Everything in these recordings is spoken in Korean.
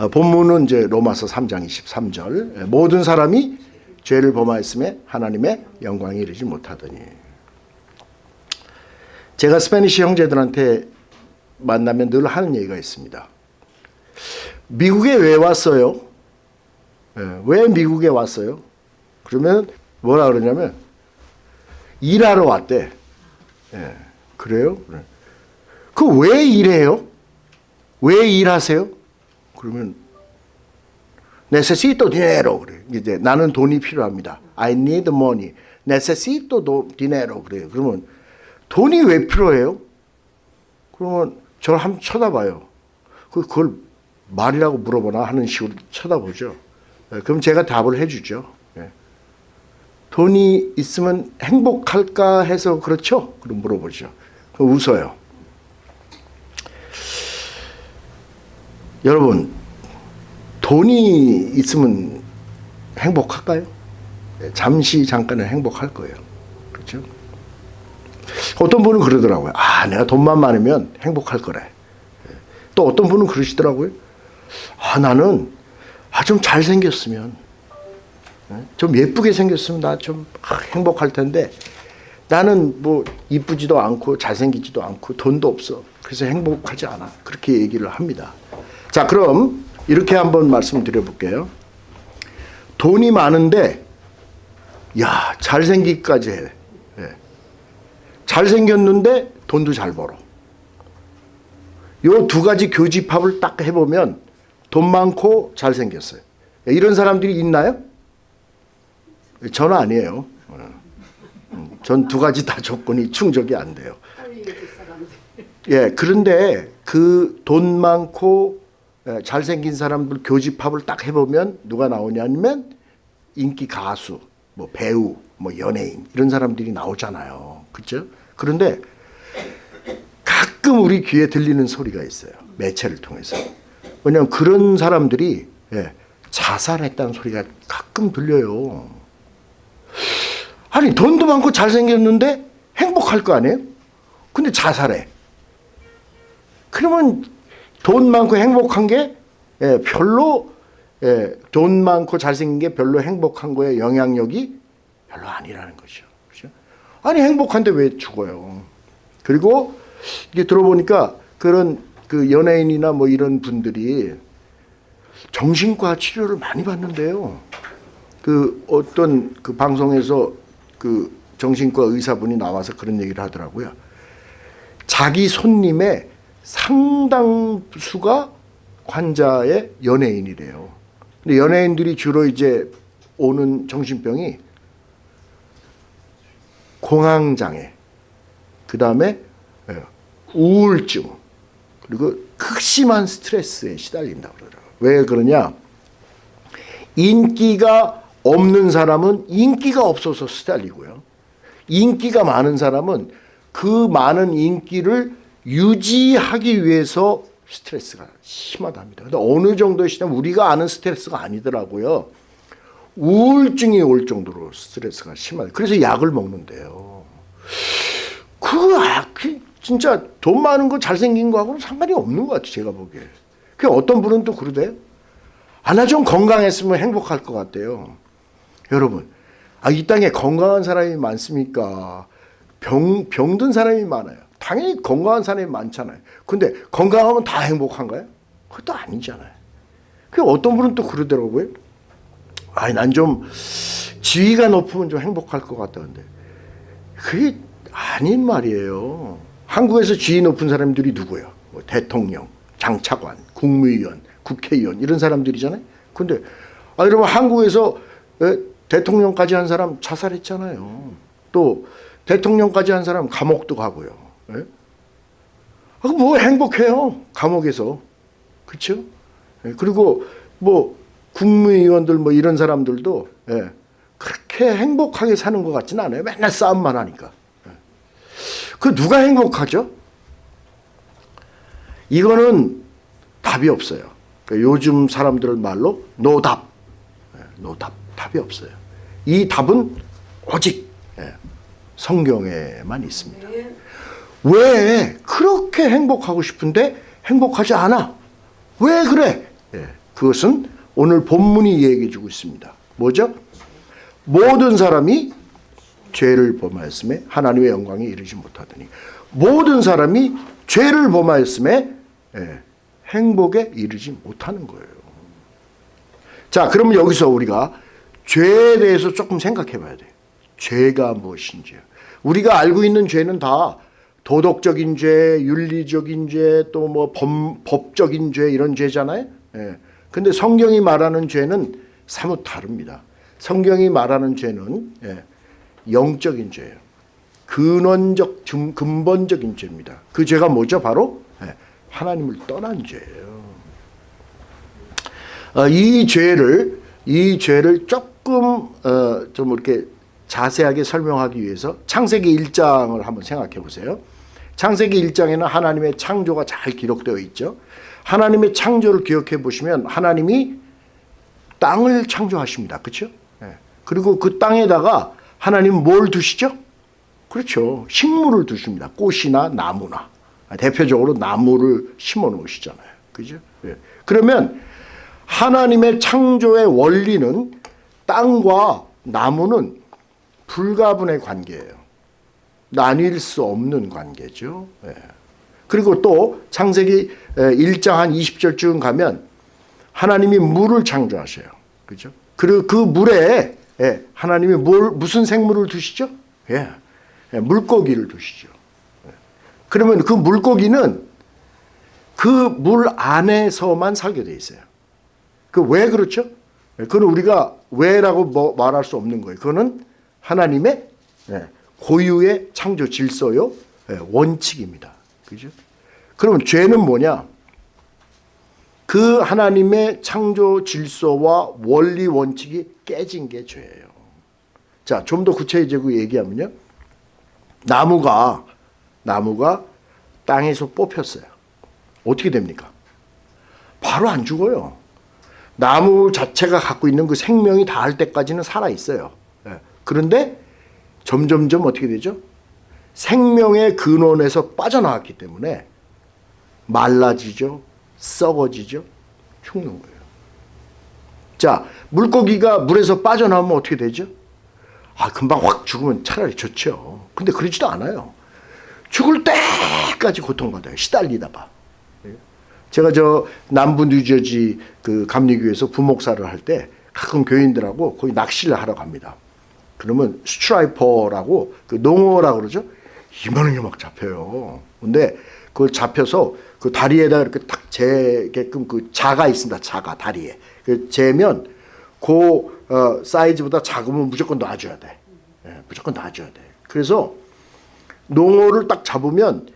어, 본문은 이제 로마서 3장 23절 예, 모든 사람이 죄를 범하였음에 하나님의 영광에 이르지 못하더니 제가 스페니시 형제들한테 만나면 늘 하는 얘기가 있습니다. 미국에 왜 왔어요? 예, 왜 미국에 왔어요? 그러면 뭐라 그러냐면 일하러 왔대. 예, 그래요? 그 왜 일해요? 왜 일하세요? 그러면 necesito dinero 그래. 이제 나는 돈이 필요합니다. I need money. necesito dinero 그래요. 그러면 돈이 왜 필요해요? 그러면 저를 한번 쳐다봐요. 그- 그걸 말이라고 물어보나 하는 식으로 쳐다보죠. 예, 그럼 제가 답을 해주죠. 예. 돈이 있으면 행복할까 해서 그렇죠? 그럼 물어보죠. 웃어요. 여러분, 돈이 있으면 행복할까요? 예, 잠시 잠깐은 행복할 거예요. 그렇죠? 어떤 분은 그러더라고요. 아, 내가 돈만 많으면 행복할 거래. 예. 또 어떤 분은 그러시더라고요. 아, 나는 아, 좀 잘생겼으면, 예, 좀 예쁘게 생겼으면 나좀 행복할 텐데 나는 뭐 이쁘지도 않고 잘생기지도 않고 돈도 없어. 그래서 행복하지 않아. 그렇게 얘기를 합니다. 자, 그럼 이렇게 한번 말씀드려 볼게요. 돈이 많은데, 야, 잘생기기까지 해. 예. 잘생겼는데 돈도 잘 벌어. 요 두 가지 교집합을 딱 해보면 돈 많고 잘생겼어요. 이런 사람들이 있나요? 저는 아니에요. 전 두 가지 다 조건이 충족이 안 돼요. 예, 그런데 그 돈 많고 예, 잘생긴 사람들 교집합을 딱 해보면 누가 나오냐면 인기 가수, 뭐 배우, 뭐 연예인 이런 사람들이 나오잖아요. 그렇죠? 그런데 가끔 우리 귀에 들리는 소리가 있어요. 매체를 통해서. 왜냐하면 그런 사람들이 예, 자살했다는 소리가 가끔 들려요. 아니 돈도 많고 잘생겼는데 행복할 거 아니에요? 근데 자살해. 그러면 돈 많고 행복한 게 예, 별로 예, 돈 많고 잘생긴 게 별로 행복한 거에 영향력이 별로 아니라는 거죠. 그렇죠? 아니 행복한데 왜 죽어요? 그리고 이게 들어보니까 그런 그 연예인이나 뭐 이런 분들이 정신과 치료를 많이 받는데요. 그 어떤 그 방송에서 그 정신과 의사분이 나와서 그런 얘기를 하더라고요. 자기 손님의 상당수가 환자의 연예인이래요. 근데 연예인들이 주로 이제 오는 정신병이 공황장애, 그 다음에 우울증, 그리고 극심한 스트레스에 시달린다고 그러더라고요. 왜 그러냐? 인기가 없는 사람은 인기가 없어서 시달리고요. 인기가 많은 사람은 그 많은 인기를 유지하기 위해서 스트레스가 심하답니다. 근데 어느 정도의 시점 우리가 아는 스트레스가 아니더라고요. 우울증이 올 정도로 스트레스가 심하다. 그래서 약을 먹는데요. 그, 아, 그 진짜 돈 많은 거 잘생긴 거하고는 상관이 없는 것 같아요. 제가 보기에. 그 어떤 분은 또 그러대요. 아, 나 좀 건강했으면 행복할 것 같대요. 여러분, 아, 이 땅에 건강한 사람이 많습니까? 병, 병든 사람이 많아요. 당연히 건강한 사람이 많잖아요. 근데 건강하면 다 행복한가요? 그것도 아니잖아요. 그 어떤 분은 또 그러더라고요. 아니, 난 좀 지위가 높으면 좀 행복할 것 같다는데. 그게 아닌 말이에요. 한국에서 지위 높은 사람들이 누구예요? 뭐 대통령, 장차관, 국무위원, 국회의원 이런 사람들이잖아요. 근데 아 여러분 한국에서 에, 대통령까지 한 사람 자살했잖아요. 또 대통령까지 한 사람 감옥도 가고요. 예? 아, 뭐 행복해요. 감옥에서. 그렇죠? 예, 그리고 뭐 국무위원들 뭐 이런 사람들도 예, 그렇게 행복하게 사는 것 같지는 않아요. 맨날 싸움만 하니까. 예. 그 누가 행복하죠? 이거는 답이 없어요. 그러니까 요즘 사람들 말로 노답. 예, 노답. 답이 없어요. 이 답은 오직 예, 성경에만 있습니다. 왜 그렇게 행복하고 싶은데 행복하지 않아? 왜 그래? 예, 그것은 오늘 본문이 얘기해 주고 있습니다. 뭐죠? 모든 사람이 죄를 범하였음에 하나님의 영광에 이르지 못하더니 모든 사람이 죄를 범하였음에 예, 행복에 이르지 못하는 거예요. 자, 그러면 여기서 우리가 죄에 대해서 조금 생각해 봐야 돼요. 죄가 무엇인지. 우리가 알고 있는 죄는 다 도덕적인 죄, 윤리적인 죄, 또 뭐 법적인 죄 이런 죄잖아요. 예. 근데 성경이 말하는 죄는 사뭇 다릅니다. 성경이 말하는 죄는 예, 영적인 죄예요. 근원적, 근본적인 죄입니다. 그 죄가 뭐죠? 바로 예, 하나님을 떠난 죄예요. 어, 이 죄를 이 죄를 조금 어, 좀 이렇게 자세하게 설명하기 위해서 창세기 1장을 한번 생각해 보세요. 창세기 1장에는 하나님의 창조가 잘 기록되어 있죠. 하나님의 창조를 기억해 보시면 하나님이 땅을 창조하십니다. 그렇죠? 그리고 그 땅에다가 하나님 뭘 두시죠? 그렇죠. 식물을 두십니다. 꽃이나 나무나. 대표적으로 나무를 심어 놓으시잖아요. 그죠? 예. 그러면 하나님의 창조의 원리는 땅과 나무는 불가분의 관계예요. 나뉠 수 없는 관계죠. 예. 그리고 또 창세기 1장 한 20절쯤 가면 하나님이 물을 창조하셔요. 그죠? 그리고 그 물에 예, 하나님이 뭘, 무슨 생물을 두시죠? 예, 예, 물고기를 두시죠. 예. 그러면 그 물고기는 그 물 안에서만 살게 돼 있어요. 그 왜 그렇죠? 예, 그건 우리가 왜라고 뭐 말할 수 없는 거예요. 그거는 하나님의 예, 고유의 창조 질서요 예, 원칙입니다. 그죠? 그러면 죄는 뭐냐? 그 하나님의 창조 질서와 원리 원칙이 깨진 게 죄예요. 자, 좀 더 구체적으로 얘기하면요. 나무가 나무가 땅에서 뽑혔어요. 어떻게 됩니까? 바로 안 죽어요. 나무 자체가 갖고 있는 그 생명이 닿을 때까지는 살아 있어요. 예. 그런데 점점점 어떻게 되죠? 생명의 근원에서 빠져나왔기 때문에 말라지죠. 썩어지죠. 죽는 거예요. 자, 물고기가 물에서 빠져나오면 어떻게 되죠? 아, 금방 확 죽으면 차라리 좋죠. 근데 그러지도 않아요. 죽을 때까지 고통받아요. 시달리다가. 제가 저 남부 뉴저지 그 감리교에서 부목사를 할 때 가끔 교인들하고 거기 낚시를 하러 갑니다. 그러면 스트라이퍼라고 그 농어라고 그러죠. 이만하게 막 잡혀요. 근데 그걸 잡혀서 그 다리에다 이렇게 딱 재게끔 그 자가 있습니다. 자가 다리에. 그 재면 그 어, 사이즈보다 작으면 무조건 놔줘야 돼. 예, 무조건 놔줘야 돼. 그래서 농어를 딱 잡으면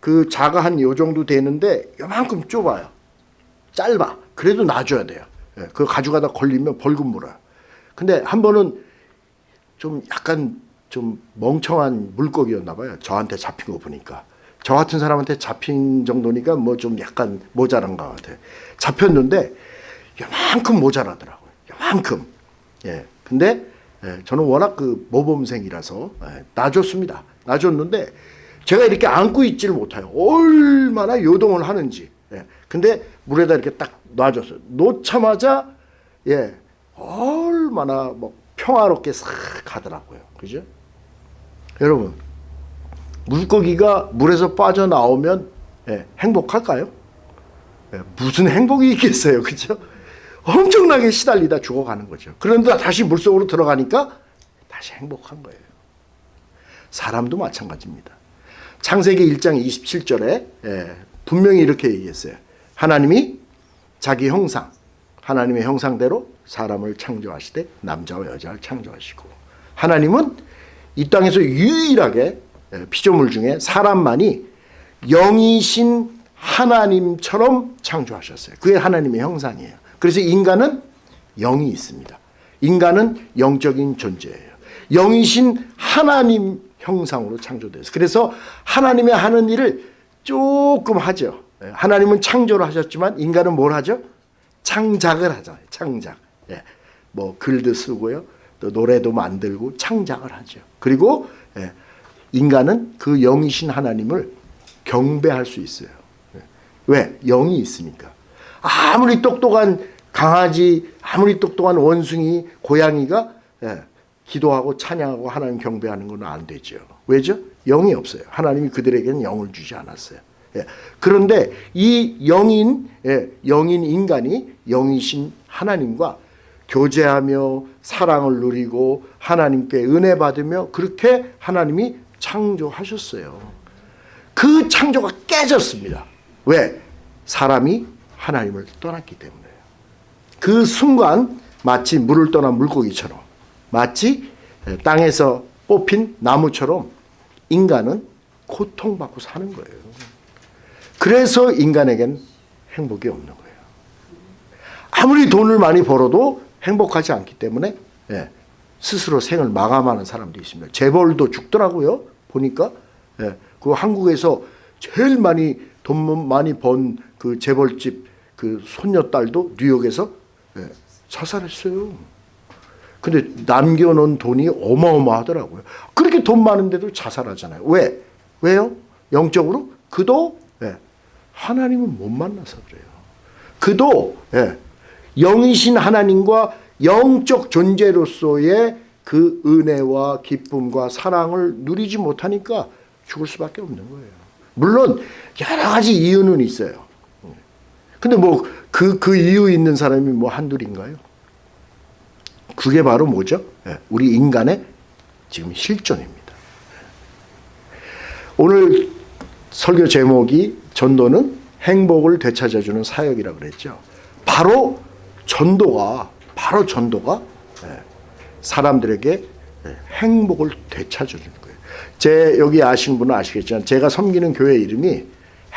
그 자가 한 요 정도 되는데 요만큼 좁아요. 짧아. 그래도 놔줘야 돼요. 예, 그거 가져가다 걸리면 벌금 물어요. 근데 한 번은 좀 약간 좀 멍청한 물고기였나 봐요. 저한테 잡힌 거 보니까. 저 같은 사람한테 잡힌 정도니까 뭐 좀 약간 모자란 것 같아요. 잡혔는데 요만큼 모자라더라고요. 요만큼. 예. 근데 예, 저는 워낙 그 모범생이라서 예, 놔줬습니다. 놔줬는데 제가 이렇게 안고 있지를 못해요. 얼마나 요동을 하는지. 예. 근데 물에다 이렇게 딱 놔줬어요. 놓자마자 예 얼마나 뭐 평화롭게 싹 가더라고요. 그죠? 여러분 물고기가 물에서 빠져나오면 예, 행복할까요? 예, 무슨 행복이 있겠어요. 그죠? 엄청나게 시달리다 죽어가는 거죠. 그런데 다시 물속으로 들어가니까 다시 행복한 거예요. 사람도 마찬가지입니다. 창세기 1장 27절에 예, 분명히 이렇게 얘기했어요. 하나님이 자기 형상, 하나님의 형상대로 사람을 창조하시되 남자와 여자를 창조하시고 하나님은 이 땅에서 유일하게 예, 피조물 중에 사람만이 영이신 하나님처럼 창조하셨어요. 그게 하나님의 형상이에요. 그래서 인간은 영이 있습니다. 인간은 영적인 존재예요. 영이신 하나님 형상으로 창조돼서 그래서 하나님의 하는 일을 조금 하죠. 예, 하나님은 창조를 하셨지만 인간은 뭘 하죠? 창작을 하잖아요. 창작. 예. 뭐 글도 쓰고요. 또 노래도 만들고 창작을 하죠. 그리고 예. 인간은 그 영이신 하나님을 경배할 수 있어요. 왜? 영이 있으니까. 아무리 똑똑한 강아지 아무리 똑똑한 원숭이 고양이가 예, 기도하고 찬양하고 하나님 경배하는 건 안 되죠. 왜죠? 영이 없어요. 하나님이 그들에게는 영을 주지 않았어요. 예, 그런데 이 영인 예, 영인 인간이 영이신 하나님과 교제하며 사랑을 누리고 하나님께 은혜 받으며 그렇게 하나님이 창조하셨어요. 그 창조가 깨졌습니다. 왜? 사람이 하나님을 떠났기 때문에요. 그 순간 마치 물을 떠난 물고기처럼 마치 땅에서 뽑힌 나무처럼 인간은 고통받고 사는 거예요. 그래서 인간에겐 행복이 없는 거예요. 아무리 돈을 많이 벌어도 행복하지 않기 때문에 예, 스스로 생을 마감하는 사람도 있습니다. 재벌도 죽더라고요. 보니까 예, 그 한국에서 제일 많이 돈 많이 번 그 재벌집 그 손녀딸도 뉴욕에서 예, 자살했어요. 근데 남겨놓은 돈이 어마어마하더라고요. 그렇게 돈 많은데도 자살하잖아요. 왜? 왜요? 영적으로? 그도 예, 하나님을 못 만나서 그래요. 그도 예, 영이신 하나님과 영적 존재로서의 그 은혜와 기쁨과 사랑을 누리지 못하니까 죽을 수밖에 없는 거예요. 물론 여러 가지 이유는 있어요. 근데 뭐 그그 이유 있는 사람이 뭐 한둘인가요? 그게 바로 뭐죠? 예, 우리 인간의 지금 실존입니다. 오늘 설교 제목이 전도는 행복을 되찾아주는 사역이라 그랬죠. 바로 전도가 바로 전도가 예, 사람들에게 예, 행복을 되찾아주는 거예요. 제 여기 아시는 분은 아시겠지만 제가 섬기는 교회 이름이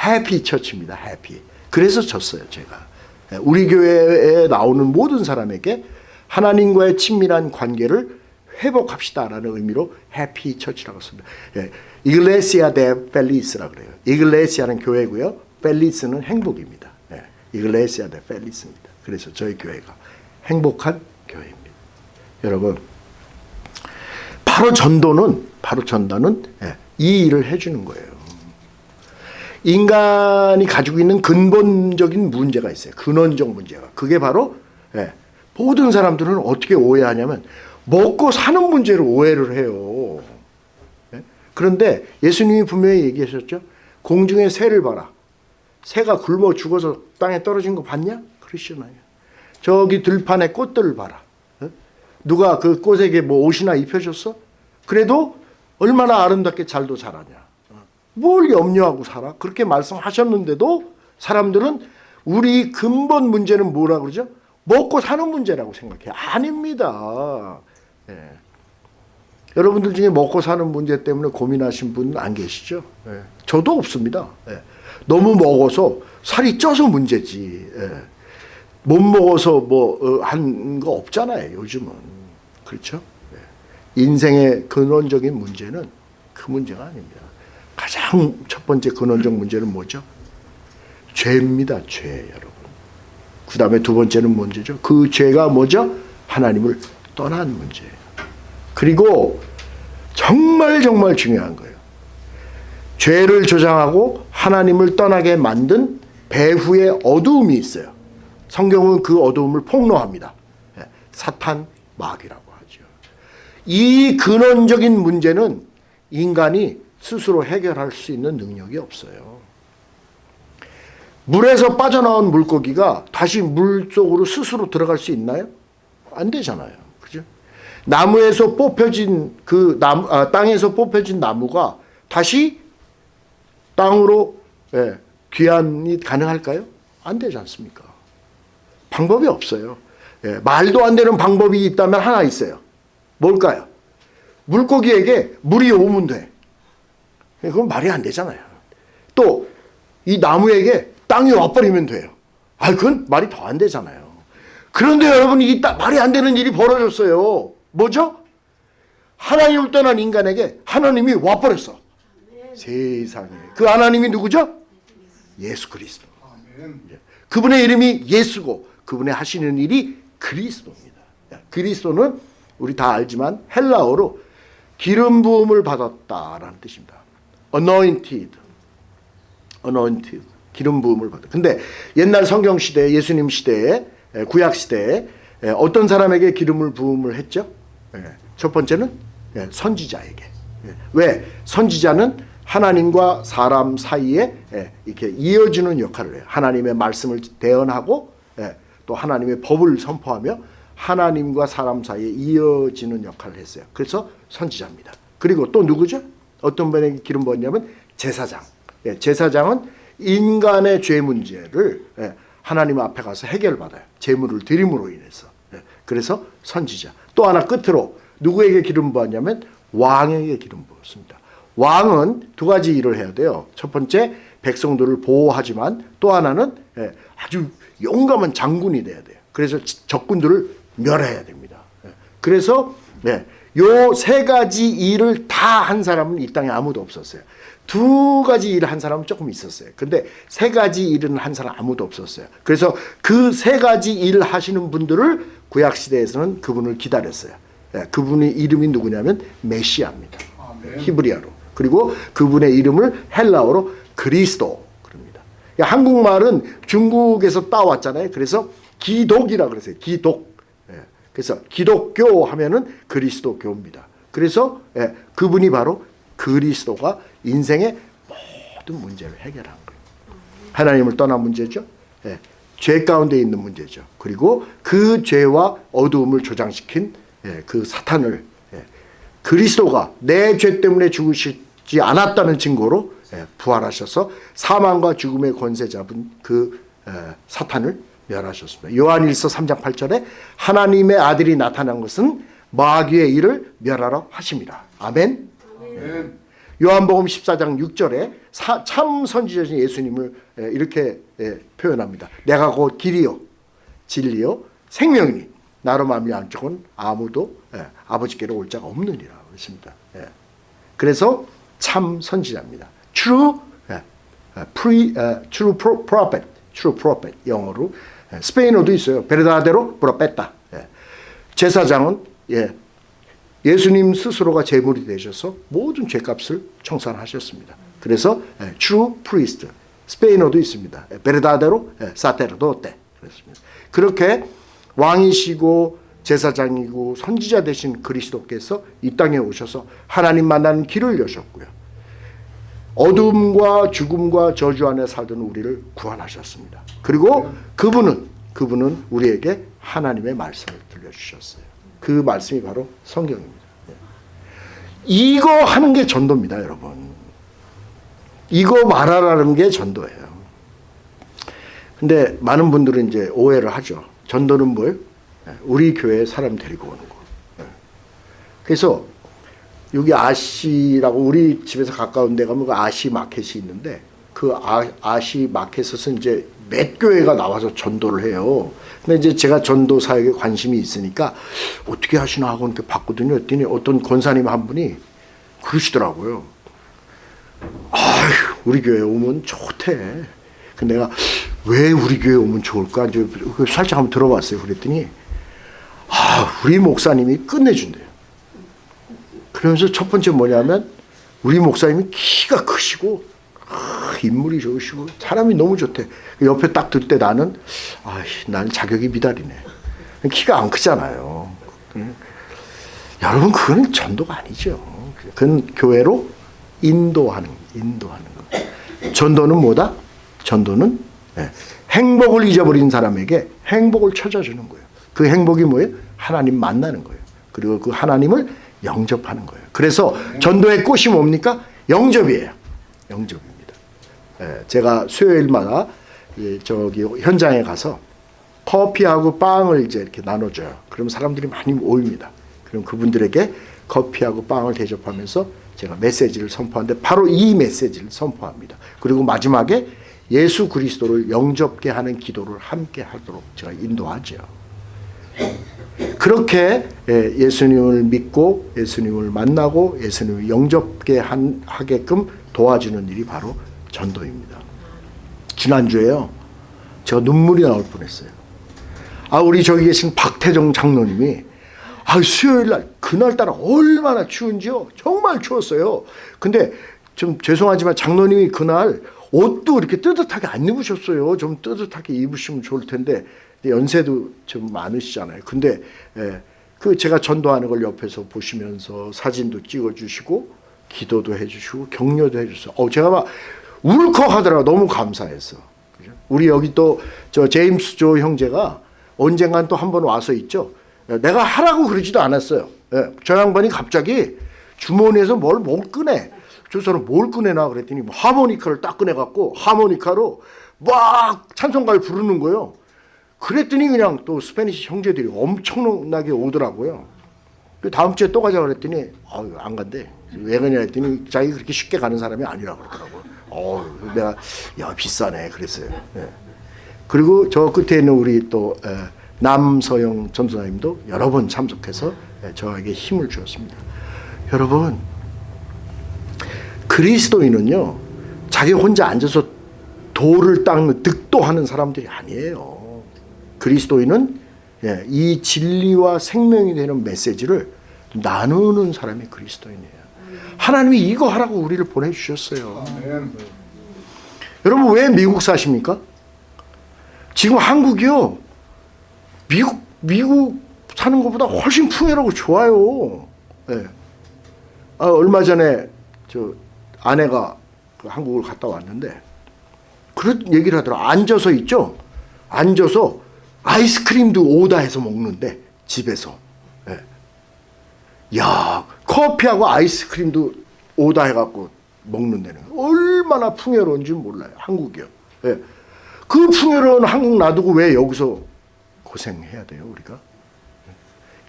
Happy Church입니다. Happy. 그래서 졌어요, 제가. 예, 우리 교회에 나오는 모든 사람에게 하나님과의 친밀한 관계를 회복합시다라는 의미로 Happy Church라고 씁니다. 예, Iglesia de Feliz라 그래요. Iglesia는 교회고요. Feliz는 행복입니다. 예, Iglesia de Feliz입니다. 그래서 저희 교회가 행복한 교회입니다. 여러분, 바로 전도는 바로 전도는 예, 이 일을 해주는 거예요. 인간이 가지고 있는 근본적인 문제가 있어요. 근원적 문제가. 그게 바로 예, 모든 사람들은 어떻게 오해하냐면 먹고 사는 문제를 오해를 해요. 예? 그런데 예수님이 분명히 얘기하셨죠. 공중의 새를 봐라. 새가 굶어 죽어서 땅에 떨어진 거 봤냐? 그러시잖아요. 저기 들판에 꽃들을 봐라. 예? 누가 그 꽃에게 뭐 옷이나 입혀줬어? 그래도 얼마나 아름답게 잘도 자라냐. 뭘 염려하고 살아? 그렇게 말씀하셨는데도 사람들은 우리 근본 문제는 뭐라 그러죠? 먹고 사는 문제라고 생각해요. 아닙니다. 예. 여러분들 중에 먹고 사는 문제 때문에 고민하신 분 안 계시죠? 예. 저도 없습니다. 예. 너무 먹어서 살이 쪄서 문제지. 예. 못 먹어서 뭐 한 거 없잖아요. 요즘은 그렇죠? 예. 인생의 근원적인 문제는 그 문제가 아닙니다. 가장 첫 번째 근원적 문제는 뭐죠? 죄입니다. 죄 여러분. 그 다음에 두 번째는 문제죠. 그 죄가 뭐죠? 하나님을 떠난 문제예요. 그리고 정말 정말 중요한 거예요. 죄를 조장하고 하나님을 떠나게 만든 배후의 어두움이 있어요. 성경은 그 어두움을 폭로합니다. 예, 사탄 마귀라고 하죠. 이 근원적인 문제는 인간이 스스로 해결할 수 있는 능력이 없어요. 물에서 빠져나온 물고기가 다시 물 속으로 스스로 들어갈 수 있나요? 안 되잖아요. 나무에서 뽑혀진 그 나무, 아, 땅에서 뽑혀진 나무가 다시 땅으로 예, 귀환이 가능할까요? 안 되지 않습니까? 방법이 없어요. 예, 말도 안 되는 방법이 있다면 하나 있어요. 뭘까요? 물고기에게 물이 오면 돼. 그건 말이 안 되잖아요. 또 이 나무에게 땅이 와버리면 돼요. 아, 그건 말이 더 안 되잖아요. 그런데 여러분 이 말이 안 되는 일이 벌어졌어요. 뭐죠? 하나님을 떠난 인간에게 하나님이 와버렸어. 세상에. 그 하나님이 누구죠? 예수 그리스도. 그분의 이름이 예수고 그분의 하시는 일이 그리스도입니다. 그리스도는 우리 다 알지만 헬라어로 기름 부음을 받았다라는 뜻입니다. anointed. anointed. 기름 부음을 받아. 근데 옛날 성경 시대 예수님 시대에 예, 구약 시대에 예, 어떤 사람에게 기름을 부음을 했죠? 예, 첫 번째는 예, 선지자에게. 예, 왜 선지자는 하나님과 사람 사이에 예, 이렇게 이어주는 역할을 해요. 하나님의 말씀을 대언하고 예, 또 하나님의 법을 선포하며 하나님과 사람 사이에 이어지는 역할을 했어요. 그래서 선지자입니다. 그리고 또 누구죠? 어떤 분에게 기름 부었냐면 제사장. 예, 제사장은 인간의 죄 문제를 예, 하나님 앞에 가서 해결받아요. 제물을 드림으로 인해서. 예, 그래서 선지자. 또 하나 끝으로 누구에게 기름 부었냐면 왕에게 기름 부었습니다. 왕은 두 가지 일을 해야 돼요. 첫 번째 백성들을 보호하지만 또 하나는 예, 아주 용감한 장군이 돼야 돼요. 그래서 지- 적군들을 멸해야 됩니다. 예, 그래서 요 세 가지 일을 다 한 사람은 이 땅에 아무도 없었어요. 두 가지 일을 한 사람은 조금 있었어요. 근데 세 가지 일은 한 사람 아무도 없었어요. 그래서 그 세 가지 일을 하시는 분들을 구약 시대에서는 그분을 기다렸어요. 예, 그분의 이름이 누구냐면 메시아입니다. 히브리어로. 그리고 그분의 이름을 헬라어로 그리스도 그럽니다. 야, 한국말은 중국에서 따왔잖아요. 그래서 기독이라 그러세요. 기독. 예, 그래서 기독교 하면은 그리스도교입니다. 그래서 예, 그분이 바로 그리스도가 인생의 모든 문제를 해결한 거예요. 하나님을 떠난 문제죠. 예, 죄 가운데 있는 문제죠. 그리고 그 죄와 어두움을 조장시킨 예, 그 사탄을 예, 그리스도가 내 죄 때문에 죽으시지 않았다는 증거로 예, 부활하셔서 사망과 죽음의 권세 잡은 그 예, 사탄을 멸하셨습니다. 요한일서 3장 8절에 하나님의 아들이 나타난 것은 마귀의 일을 멸하러 하십니다. 아멘. 요한복음 14장 6절에 사, 참 선지자신 예수님을 예, 이렇게 예, 표현합니다. 내가 곧 길이요 진리요 생명이니 나로 말미암 쪽은 아무도 예, 아버지께로 올 자가 없느니라 그랬습니다. 예. 그래서 참 선지자입니다. True, pre, 예, true pro- prophet, true prophet 영어로 예, 스페인어도 있어요. 베르다데로 프로페타. 예. 제사장은 예, 예수님 스스로가 제물이 되셔서 모든 죄값을 청산하셨습니다. 그래서 예, true priest 스페인어도 있습니다. 예, 베르다데로 예, 사테르도테 그렇습니다. 그렇게 왕이시고 제사장이고 선지자 되신 그리스도께서 이 땅에 오셔서 하나님 만나는 길을 여셨고요. 어둠과 죽음과 저주 안에 살던 우리를 구원하셨습니다. 그리고 그분은 그분은 우리에게 하나님의 말씀을 들려주셨어요. 그 말씀이 바로 성경입니다. 예. 이거 하는 게 전도입니다, 여러분. 이거 말하라는 게 전도예요. 근데 많은 분들은 이제 오해를 하죠. 전도는 뭐예요? 예, 우리 교회에 사람 데리고 오는 거. 예. 그래서 여기 아시라고 우리 집에서 가까운 데 가면 그 아시 마켓이 있는데 그 아, 아시 마켓에서 이제 몇 교회가 나와서 전도를 해요. 근데 이제 제가 전도 사역에 관심이 있으니까 어떻게 하시나 하고 이렇게 봤거든요. 했더니 어떤 권사님 한 분이 그러시더라고요. 아휴, 우리 교회 오면 좋대. 그 내가 왜 우리 교회 오면 좋을까? 이제 그 살짝 한번 들어봤어요. 그랬더니 아, 우리 목사님이 끝내준대요. 그러면서 첫 번째 뭐냐면 우리 목사님이 키가 크시고 아, 인물이 좋으시고 사람이 너무 좋대. 옆에 딱 들 때 나는 아, 나는 자격이 미달이네. 키가 안 크잖아요. 음. 여러분 그건 전도가 아니죠. 그건 교회로 인도하는 인도하는 거. 전도는 뭐다? 전도는 예, 행복을 잊어버린 사람에게 행복을 찾아주는 거예요. 그 행복이 뭐예요? 하나님 만나는 거예요. 그리고 그 하나님을 영접하는 거예요. 그래서 전도의 꽃이 뭡니까? 영접이에요. 예, 제가 수요일마다 이 저기 현장에 가서 커피하고 빵을 이제 이렇게 나눠줘요. 그럼 사람들이 많이 모입니다. 그럼 그분들에게 커피하고 빵을 대접하면서 제가 메시지를 선포하는데 바로 이 메시지를 선포합니다. 그리고 마지막에 예수 그리스도를 영접게 하는 기도를 함께 하도록 제가 인도하죠. 그렇게 예, 예수님을 믿고 예수님을 만나고 예수님을 영접게 한, 하게끔 도와주는 일이 바로 전도입니다. 지난주에요. 제가 눈물이 나올 뻔했어요. 아 우리 저기 계신 박태정 장로님이 아 수요일 날 그날따라 얼마나 추운지요. 정말 추웠어요. 근데 좀 죄송하지만 장로님이 그날 옷도 이렇게 뜨뜻하게 안 입으셨어요. 좀 뜨뜻하게 입으시면 좋을 텐데 연세도 좀 많으시잖아요. 근데 예, 그 제가 전도하는 걸 옆에서 보시면서 사진도 찍어주시고 기도도 해주시고 격려도 해주셨어요. 어, 제가 막 울컥하더라고 너무 감사해서. 우리 여기 또 저 제임스 조 형제가 언젠간 또 한 번 와서 있죠. 예, 내가 하라고 그러지도 않았어요. 예, 저 양반이 갑자기 주머니에서 뭘 못 꺼내. 저 사람 뭘 꺼내나 그랬더니 뭐 하모니카를 딱 꺼내갖고 하모니카로 막 찬송가를 부르는 거예요. 그랬더니 그냥 또 스페니시 형제들이 엄청나게 오더라고요. 그 다음 주에 또 가자 그랬더니 아유 안 간대. 왜 그러냐 했더니 자기 그렇게 쉽게 가는 사람이 아니라 그러더라고요. 어, 내가 야 비싸네 그랬어요. 예. 그리고 저 끝에 있는 우리 또 에, 남서영 전도사님도 여러 번 참석해서 에, 저에게 힘을 주었습니다. 여러분 그리스도인은요 자기 혼자 앉아서 돌을 닦는 득도하는 사람들이 아니에요. 그리스도인은 예, 이 진리와 생명이 되는 메시지를 나누는 사람이 그리스도인이에요. 하나님이 이거 하라고 우리를 보내주셨어요. 여러분 왜 미국 사십니까? 지금 한국이요. 미국 미국 사는 것보다 훨씬 풍요롭고 좋아요. 예. 아, 얼마 전에 저 아내가 그 한국을 갔다 왔는데 그런 얘기를 하더라. 앉아서 있죠. 앉아서 아이스크림도 오다 해서 먹는데 집에서. 예. 야 커피하고 아이스크림도 오다 해갖고 먹는다는 거. 얼마나 풍요로운지 몰라요. 한국이요. 예. 그 풍요로운 한국 놔두고 왜 여기서 고생해야 돼요 우리가?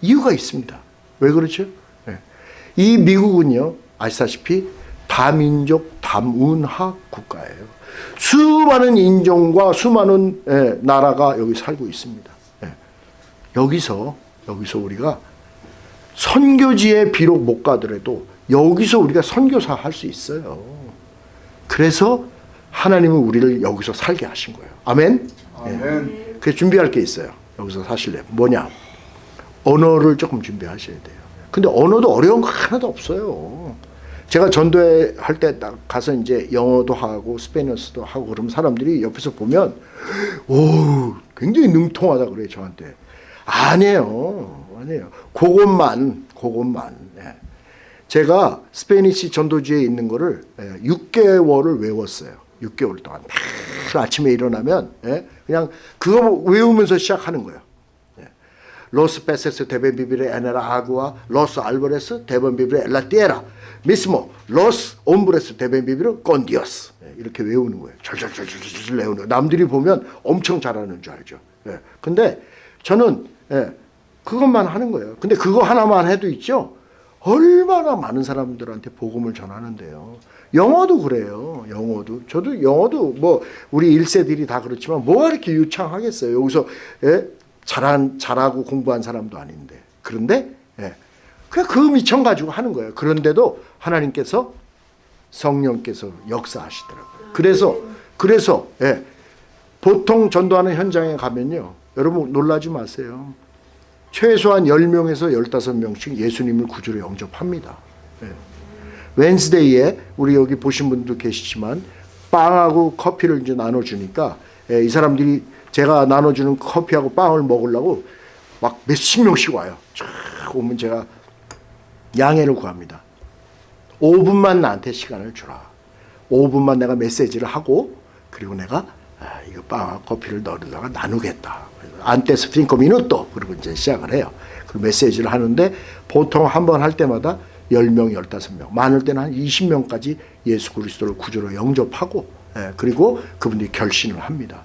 이유가 있습니다. 왜 그렇죠? 예. 이 미국은요 아시다시피 다민족 다문화 국가예요. 수많은 인종과 수많은 예, 나라가 여기 살고 있습니다. 예. 여기서 여기서 우리가 선교지에 비록 못 가더라도 여기서 우리가 선교사 할 수 있어요. 그래서 하나님은 우리를 여기서 살게 하신 거예요. 아멘. 예. 그래서 준비할 게 있어요. 여기서 사실래 뭐냐? 언어를 조금 준비하셔야 돼요. 근데 언어도 어려운 거 하나도 없어요. 제가 전도회 할때 가서 이제 영어도 하고 스페인어도 하고 그러면 사람들이 옆에서 보면 오 굉장히 능통하다 그래요 저한테 아니에요 아니에요 그것만 그것만 예. 제가 Spanish 전도지에 있는 거를 예, 6개월을 외웠어요 6개월 동안 매일 아침에 일어나면 예, 그냥 그거 외우면서 시작하는 거예요 los peces deben vivir en el agua los árboles deben vivir en la tierra mismo los hombres deben vivir con Dios 이렇게 외우는 거예요. 절절절절절 외우는 거예요. 남들이 보면 엄청 잘하는 줄 알죠. 예. 근데 저는 예, 그것만 하는 거예요. 근데 그거 하나만 해도 있죠. 얼마나 많은 사람들한테 복음을 전하는데요. 영어도 그래요. 영어도. 저도 영어도 뭐 우리 1세들이 다 그렇지만 뭐가 이렇게 유창하겠어요. 여기서 예? 잘한, 잘하고 공부한 사람도 아닌데. 그런데, 예. 그냥 그 미천 가지고 하는 거예요. 그런데도 하나님께서 성령께서 역사하시더라고요. 그래서, 그래서, 예. 보통 전도하는 현장에 가면요. 여러분 놀라지 마세요. 최소한 10명에서 15명씩 예수님을 구주로 영접합니다. 예. 웬스데이에 우리 여기 보신 분도 계시지만 빵하고 커피를 이제 나눠주니까 예, 이 사람들이 제가 나눠주는 커피하고 빵을 먹으려고 막 몇십 명씩 와요. 쫙 오면 제가 양해를 구합니다. 5분만 나한테 시간을 주라. 5분만 내가 메시지를 하고 그리고 내가 아, 이거 빵하고 커피를 넣으다가 나누겠다. 안테스 핑커 미누또 그리고 이제 시작을 해요. 그 메시지를 하는데 보통 한 번 할 때마다 10명, 15명, 많을 때는 한 20명까지 예수 그리스도를 구주로 영접하고 예, 그리고 그분들이 결신을 합니다.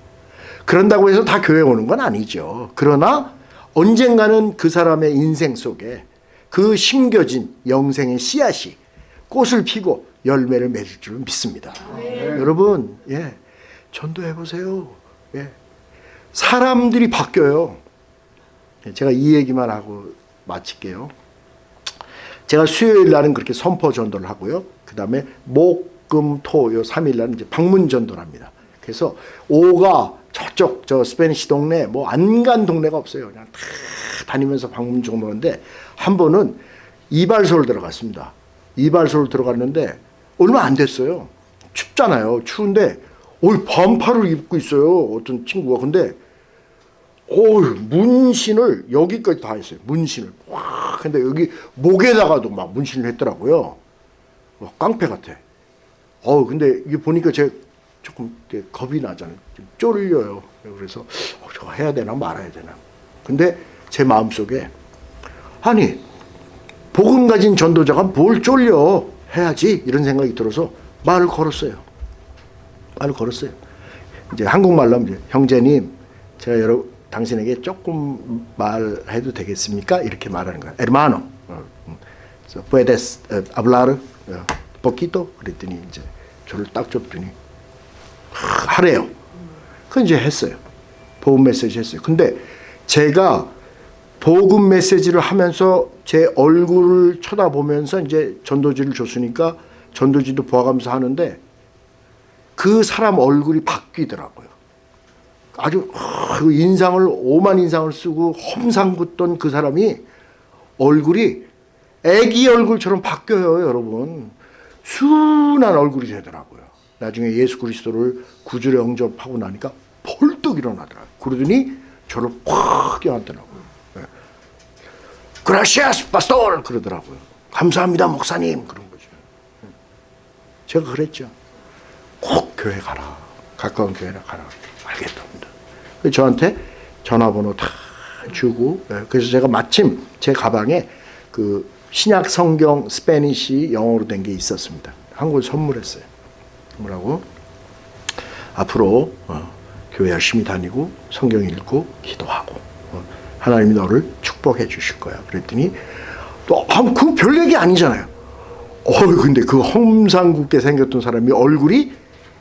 그런다고 해서 다 교회 오는 건 아니죠. 그러나 언젠가는 그 사람의 인생 속에 그 심겨진 영생의 씨앗이 꽃을 피고 열매를 맺을 줄 믿습니다. 네. 여러분, 예, 전도해 보세요. 예, 사람들이 바뀌어요. 예, 제가 이 얘기만 하고 마칠게요. 제가 수요일 날은 그렇게 선포 전도를 하고요. 그 다음에 목, 금, 토, 요 3일 날은 이제 방문 전도를 합니다. 그래서 오가 저쪽 저 스페니시 동네 뭐 안 간 동네가 없어요. 그냥 다 다니면서 방문 정도인데 한 번은 이발소를 들어갔습니다. 이발소를 들어갔는데 얼마 안 됐어요. 춥잖아요. 추운데 오 반팔을 입고 있어요. 어떤 친구가 근데 오 문신을 여기까지 다 했어요. 문신을 와 근데 여기 목에다가도 막 문신을 했더라고요. 와, 깡패 같아. 어 근데 이게 보니까 제 조금 겁이 나잖아요. 좀 쫄려요. 그래서 어, 저거 해야 되나 말아야 되나. 근데 제 마음속에 아니 복음 가진 전도자가 뭘 쫄려 해야지 이런 생각이 들어서 말을 걸었어요. 말을 걸었어요. 이제 한국말로 이제 형제님 제가 여러 당신에게 조금 말해도 되겠습니까? 이렇게 말하는 거야. Hermano, 어, 음. puedes eh, hablar eh, poquito? 그랬더니 이제 저를 딱 줬더니 하래요. 그 이제 했어요. 복음 메시지 했어요. 근데 제가 복음 메시지를 하면서 제 얼굴을 쳐다보면서 이제 전도지를 줬으니까 전도지도 보아가면서 하는데 그 사람 얼굴이 바뀌더라고요. 아주 그 인상을 오만 인상을 쓰고 험상궂던 그 사람이 얼굴이 애기 얼굴처럼 바뀌어요, 여러분. 순한 얼굴이 되더라고요. 나중에 예수 그리스도를 구주로 영접하고 나니까 벌떡 일어나더라고요. 그러더니 저를 확 껴안더라고요. 네. 그라시아스 파스토 그러더라고요. 감사합니다 목사님 그런 거죠. 네. 제가 그랬죠. 꼭 교회 가라. 가까운 교회나 가라. 알겠답니다. 저한테 전화번호 다 주고 예, 그래서 제가 마침 제 가방에 그 신약 성경 스페니시 영어로 된 게 있었습니다. 한 권 선물했어요. 선물하고 앞으로 어, 교회 열심히 다니고 성경 읽고 기도하고 어, 하나님이 너를 축복해 주실 거야. 그랬더니 또그 별 얘기 아니잖아요. 어 근데 그 험상궂게 생겼던 사람이 얼굴이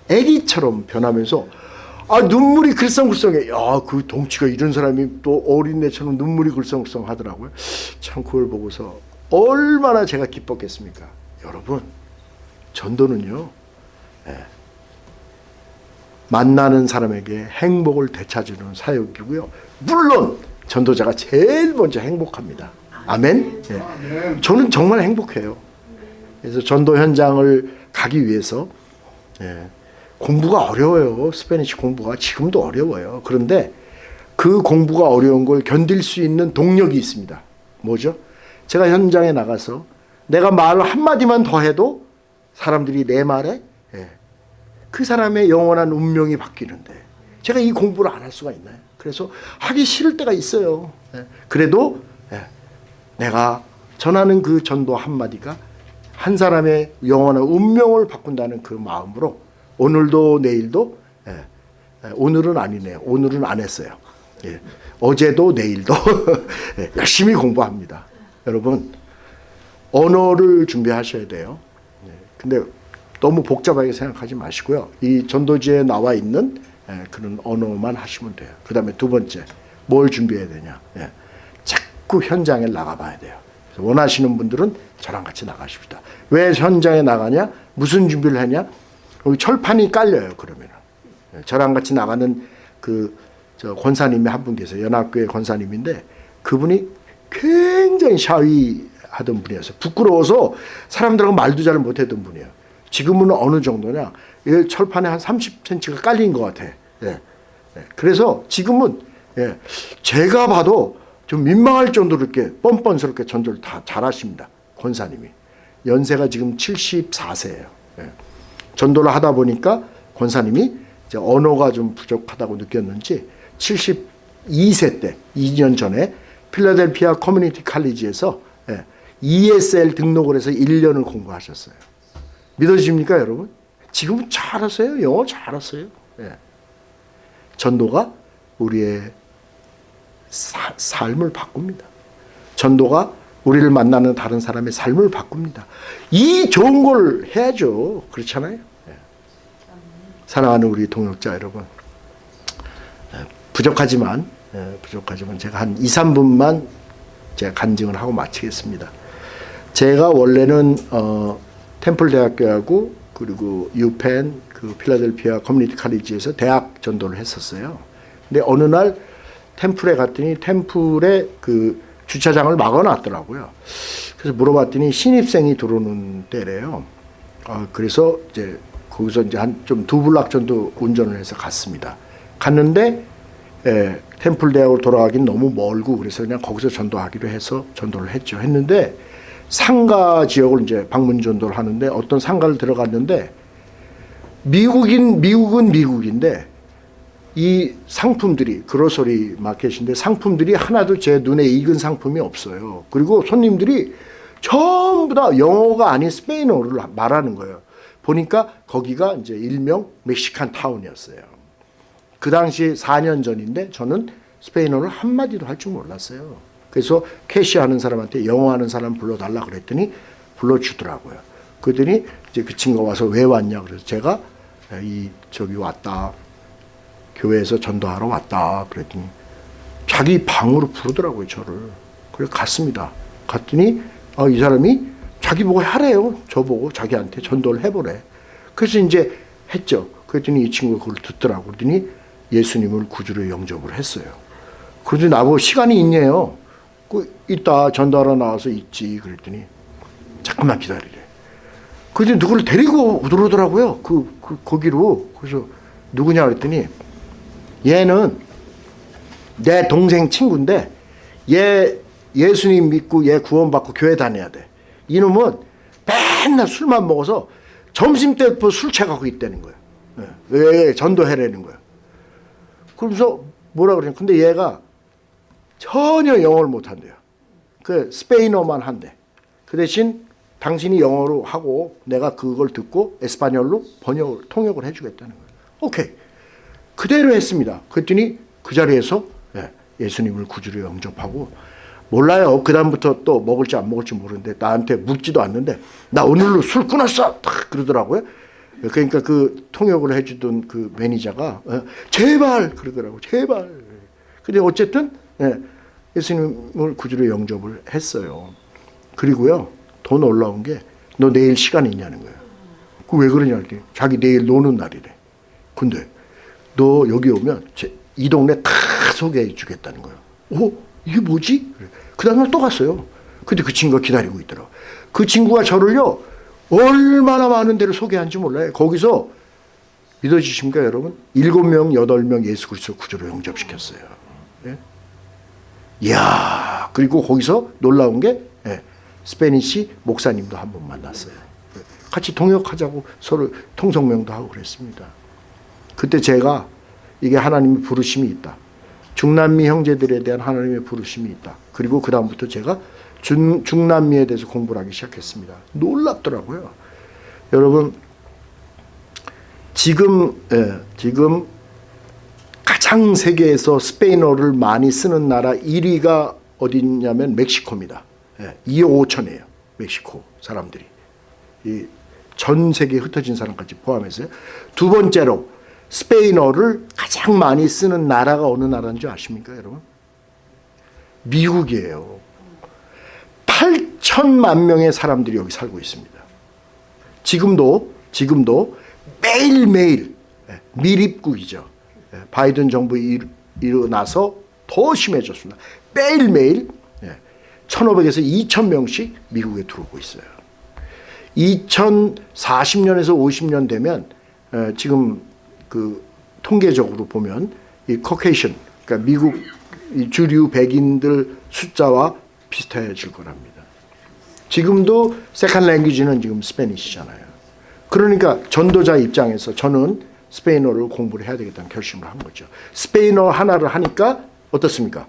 애기처럼 변하면서 아 눈물이 글썽글썽해. 야그 덩치가 이런 사람이 또 어린애처럼 눈물이 글썽글썽 하더라고요. 참 그걸 보고서 얼마나 제가 기뻤겠습니까, 여러분. 전도는요. 예, 만나는 사람에게 행복을 되찾으는 사역이고요. 물론 전도자가 제일 먼저 행복합니다. 아멘. 예. 저는 정말 행복해요. 그래서 전도 현장을 가기 위해서 예, 공부가 어려워요. Spanish 공부가 지금도 어려워요. 그런데 그 공부가 어려운 걸 견딜 수 있는 동력이 있습니다. 뭐죠? 제가 현장에 나가서 내가 말 한마디만 더 해도 사람들이 내 말에 예, 그 사람의 영원한 운명이 바뀌는데 제가 이 공부를 안 할 수가 있나요? 그래서 하기 싫을 때가 있어요. 예, 그래도 예, 내가 전하는 그 전도 한마디가 한 사람의 영원한 운명을 바꾼다는 그 마음으로 오늘도 내일도 예, 예, 오늘은 아니네요. 오늘은 안 했어요. 예, 어제도 내일도 예, 열심히 공부합니다. 여러분 언어를 준비하셔야 돼요. 예, 근데 너무 복잡하게 생각하지 마시고요. 이 전도지에 나와 있는 예, 그런 언어만 하시면 돼요. 그 다음에 두 번째 뭘 준비해야 되냐. 예, 자꾸 현장에 나가봐야 돼요. 원하시는 분들은 저랑 같이 나가십시다. 왜 현장에 나가냐? 무슨 준비를 하냐? 여기 철판이 깔려요. 그러면 은 저랑 같이 나가는 그저 권사님이 한 분 계세요. 연합교회 권사님인데 그분이 굉장히 샤위하던 분이었어요. 부끄러워서 사람들하고 말도 잘 못했던 분이에요. 지금은 어느 정도냐? 이 철판에 한 30cm가 깔린 것 같아. 예. 예. 그래서 지금은 예. 제가 봐도 좀 민망할 정도로 이렇게 뻔뻔스럽게 전도를 다 잘하십니다. 권사님이. 연세가 지금 74세예요. 예. 전도를 하다 보니까 권사님이 언어가 좀 부족하다고 느꼈는지 72세 때 2년 전에 필라델피아 커뮤니티 칼리지에서 예, ESL 등록을 해서 1년을 공부하셨어요. 믿어지십니까 여러분? 지금 잘하세요. 영어 잘하세요. 예. 전도가 우리의 사, 삶을 바꿉니다. 전도가 우리를 만나는 다른 사람의 삶을 바꿉니다. 이 좋은 걸 해야죠. 그렇잖아요. 예. 사랑하는 우리 동역자 여러분. 예, 부족하지만 예, 부족하지만 제가 한 2, 3분만 제가 간증을 하고 마치겠습니다. 제가 원래는 어, 템플 대학교하고 그리고 UPenn 그 필라델피아 커뮤니티 칼리지에서 대학 전도를 했었어요. 근데 어느 날 템플에 갔더니 템플에 그 주차장을 막아놨더라고요. 그래서 물어봤더니 신입생이 들어오는 때래요. 어, 그래서 이제 거기서 이제 한 좀 두 블락 정도 운전을 해서 갔습니다. 갔는데 예, 템플 대학으로 돌아가긴 너무 멀고 그래서 그냥 거기서 전도하기로 해서 전도를 했죠. 했는데 상가 지역을 이제 방문 전도를 하는데 어떤 상가를 들어갔는데 미국인 미국은 미국인데 이 상품들이 그로서리 마켓인데 상품들이 하나도 제 눈에 익은 상품이 없어요. 그리고 손님들이 전부 다 영어가 아닌 스페인어를 말하는 거예요. 보니까 거기가 이제 일명 멕시칸 타운이었어요. 그 당시 4년 전인데 저는 스페인어를 한마디도 할 줄 몰랐어요. 그래서 캐시하는 사람한테 영어 하는 사람 불러달라 그랬더니 불러주더라고요. 그랬더니 이제 그 친구가 와서 왜 왔냐 그래서 제가 이 저기 왔다. 교회에서 전도하러 왔다. 그랬더니 자기 방으로 부르더라고요, 저를. 그래서 갔습니다. 갔더니 아, 이 사람이 자기 보고 하래요. 저보고 자기한테 전도를 해보래. 그래서 이제 했죠. 그랬더니 이 친구가 그걸 듣더라고. 그랬더니 예수님을 구주로 영접을 했어요. 그러더니 나보고 시간이 있냐요. 그 이따 전도하러 나와서 있지. 그랬더니 잠깐만 기다리래. 그래서 누구를 데리고 들어오더라고요. 그, 그 거기로. 그래서 누구냐 그랬더니 얘는 내 동생 친구인데 얘 예수님 믿고 얘 구원받고 교회 다녀야 돼. 이놈은 맨날 술만 먹어서 점심 때부터 술 취하고 있다는 거예요. 예, 왜 전도해라는 거예요. 그러면서 뭐라 그러냐. 근데 얘가 전혀 영어를 못한대요. 그 스페인어만 한대. 그 대신 당신이 영어로 하고 내가 그걸 듣고 에스파뇰로 번역을 통역을 해주겠다는 거예요. 오케이. 그대로 했습니다. 그랬더니 그 자리에서 예, 예수님을 구주로 영접하고 몰라요. 그 다음부터 또 먹을지 안 먹을지 모르는데 나한테 묻지도 않는데 나 오늘로 술 끊었어. 딱 그러더라고요. 그러니까 그 통역을 해주던 그 매니저가 어, 제발 그러더라고. 제발. 근데 어쨌든 예, 예수님을 구주로 영접을 했어요. 그리고요 더 놀라운 게 너 내일 시간 있냐는 거예요. 그 왜 그러냐 했더니 자기 내일 노는 날이래. 근데 너 여기 오면 이 동네 다 소개해 주겠다는 거예요. 오 이게 뭐지? 그 다음날 또 갔어요. 근데 그 친구가 기다리고 있더라고. 그 친구가 저를요 얼마나 많은 데를 소개한지 몰라요. 거기서 믿어지십니까 여러분? 일곱 명, 여덟 명 예수 그리스도 구조로 영접시켰어요. 예? 이야 그리고 거기서 놀라운 게 예, 스페니시 목사님도 한 번 만났어요. 예, 같이 통역하자고 서로 통성명도 하고 그랬습니다. 그때 제가 이게 하나님의 부르심이 있다. 중남미 형제들에 대한 하나님의 부르심이 있다. 그리고 그 다음부터 제가 중, 중남미에 대해서 공부를 하기 시작했습니다. 놀랍더라고요. 여러분 지금 예, 지금 가장 세계에서 스페인어를 많이 쓰는 나라 1위가 어디냐면 멕시코입니다. 예, 2억 5천이에요. 멕시코 사람들이. 이전 세계에 흩어진 사람까지 포함해서요. 두 번째로 스페인어를 가장 많이 쓰는 나라가 어느 나라인 줄 아십니까 여러분? 미국이에요. 8천만 명의 사람들이 여기 살고 있습니다. 지금도 지금도 매일매일 예, 밀입국이죠. 예, 바이든 정부 일어나서 더 심해졌습니다. 매일매일 1,500에서 2,000명씩 미국에 들어오고 있어요. 2040년에서 50년 되면 예, 지금 그 통계적으로 보면 이 Caucasian 그러니까 미국 주류 백인들 숫자와 비슷해질 거랍니다. 지금도 second language는 지금 Spanish잖아요. 그러니까 전도자 입장에서 저는 스페인어를 공부를 해야 되겠다는 결심을 한 거죠. 스페인어 하나를 하니까 어떻습니까?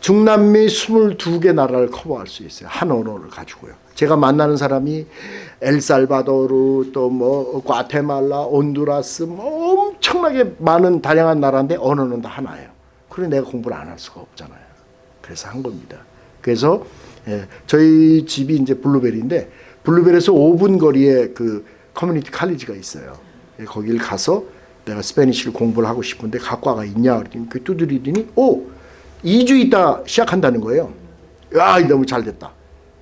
중남미 22개 나라를 커버할 수 있어요. 한 언어를 가지고요. 제가 만나는 사람이 엘살바도르 또 뭐 과테말라, 온두라스 뭐 엄청나게 많은 다양한 나라인데 언어는 다 하나예요. 그래 내가 공부를 안 할 수가 없잖아요. 그래서 한 겁니다. 그래서 예, 저희 집이 이제 블루벨인데 블루벨에서 5분 거리에 그 커뮤니티 칼리지가 있어요. 예, 거기를 가서 내가 Spanish를 공부를 하고 싶은데 학과가 있냐 그랬더니 그 두드리더니 오 2주 있다 시작한다는 거예요. 야 너무 잘 됐다.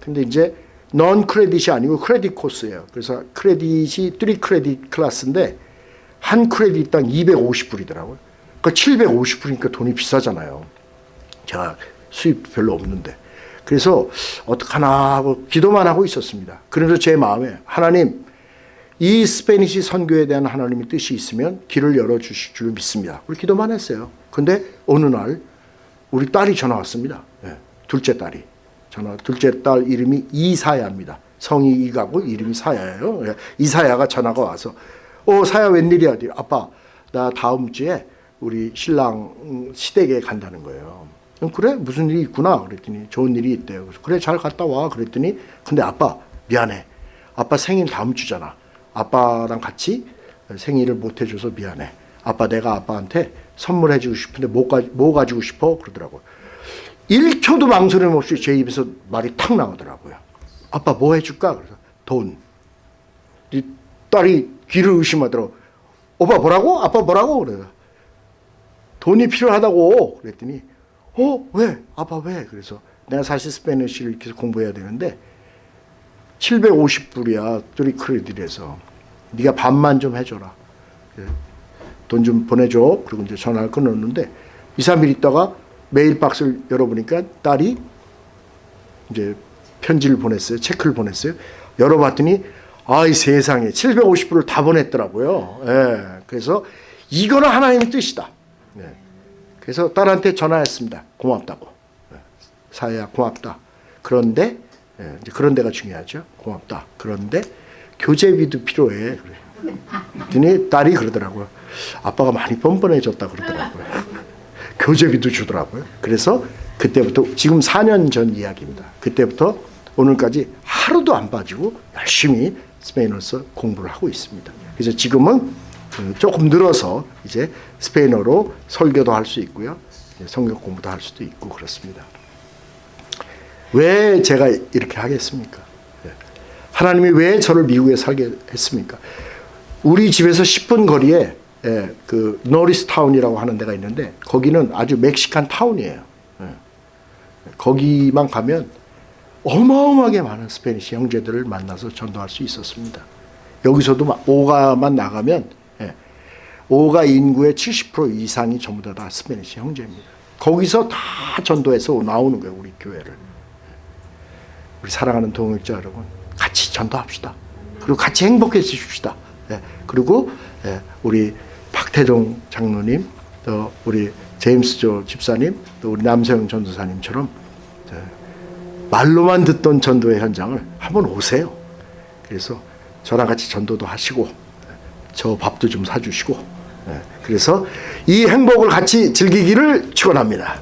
근데 이제 non-credit이 아니고 credit course예요. 그래서 credit이 3 credit class인데 한 credit당 250불이더라고요. 그러니까 750불이니까 돈이 비싸잖아요. 제가 수입 별로 없는데. 그래서 어떡하나 하고 기도만 하고 있었습니다. 그래서 제 마음에 하나님 이 Spanish 선교에 대한 하나님의 뜻이 있으면 길을 열어주실 줄 믿습니다. 우리 기도만 했어요. 근데 어느 날 우리 딸이 전화 왔습니다. 예, 둘째 딸이. 전화, 둘째 딸 이름이 이사야입니다. 성이 이가고 이름이 사야예요. 예, 이사야가 전화가 와서 어 사야 웬일이야? 아빠 나 다음 주에 우리 신랑 음, 시댁에 간다는 거예요. 음, 그래 무슨 일이 있구나 그랬더니 좋은 일이 있대요. 그래서 그래 잘 갔다 와 그랬더니 근데 아빠 미안해. 아빠 생일 다음 주잖아. 아빠랑 같이 생일을 못 해줘서 미안해. 아빠 내가 아빠한테 선물해주고 싶은데 뭐, 가, 뭐 가지고 싶어? 그러더라고요. 1초도 망설임 없이 제 입에서 말이 탁 나오더라고요. 아빠 뭐 해줄까? 그래서 돈. 이 딸이 귀를 의심하더라고. 오빠 뭐라고? 아빠 뭐라고? 그래요. 돈이 필요하다고 그랬더니 어? 왜? 아빠 왜? 그래서 내가 사실 스페니쉬를 계속 공부해야 되는데 750불이야. 뚜리 크레딧에서. 네가 반만 좀 해줘라. 돈 좀 보내줘. 그리고 이제 전화를 끊었는데 2, 3일 있다가 메일 박스를 열어보니까 딸이 이제 편지를 보냈어요. 체크를 보냈어요. 열어봤더니 아이 세상에 750불을 다 보냈더라고요. 예. 그래서 이거는 하나님의 뜻이다. 예. 그래서 딸한테 전화했습니다. 고맙다고. 예. 사야 고맙다. 그런데 예, 그런 데가 중요하죠. 고맙다. 그런데 교재비도 필요해. 그랬더니 딸이 그러더라고요. 아빠가 많이 뻔뻔해졌다 그러더라고요. 교재비도 주더라고요. 그래서 그때부터 지금 4년 전 이야기입니다. 그때부터 오늘까지 하루도 안 빠지고 열심히 스페인어서 공부를 하고 있습니다. 그래서 지금은 그 조금 늘어서 이제 스페인어로 설교도 할 수 있고요. 성경 공부도 할 수도 있고 그렇습니다. 왜 제가 이렇게 하겠습니까? 예. 하나님이 왜 저를 미국에 살게 했습니까? 우리 집에서 10분 거리에 예, 그 노리스 타운이라고 하는 데가 있는데 거기는 아주 Mexican town이에요. 예. 거기만 가면 어마어마하게 많은 Spanish 형제들을 만나서 전도할 수 있었습니다. 여기서도 막 오가만 나가면 예, 오가 인구의 70% 이상이 전부 다 스페니시 형제입니다. 거기서 다 전도해서 나오는 거예요, 우리 교회를. 우리 사랑하는 동역자 여러분, 같이 전도합시다. 그리고 같이 행복해지십시다. 예, 그리고 예, 우리 박태종 장로님, 또 우리 제임스 조 집사님, 또 우리 남세영 전도사님처럼 예, 말로만 듣던 전도의 현장을 한번 오세요. 그래서 저랑 같이 전도도 하시고 저 밥도 좀 사주시고 예, 그래서 이 행복을 같이 즐기기를 축원합니다.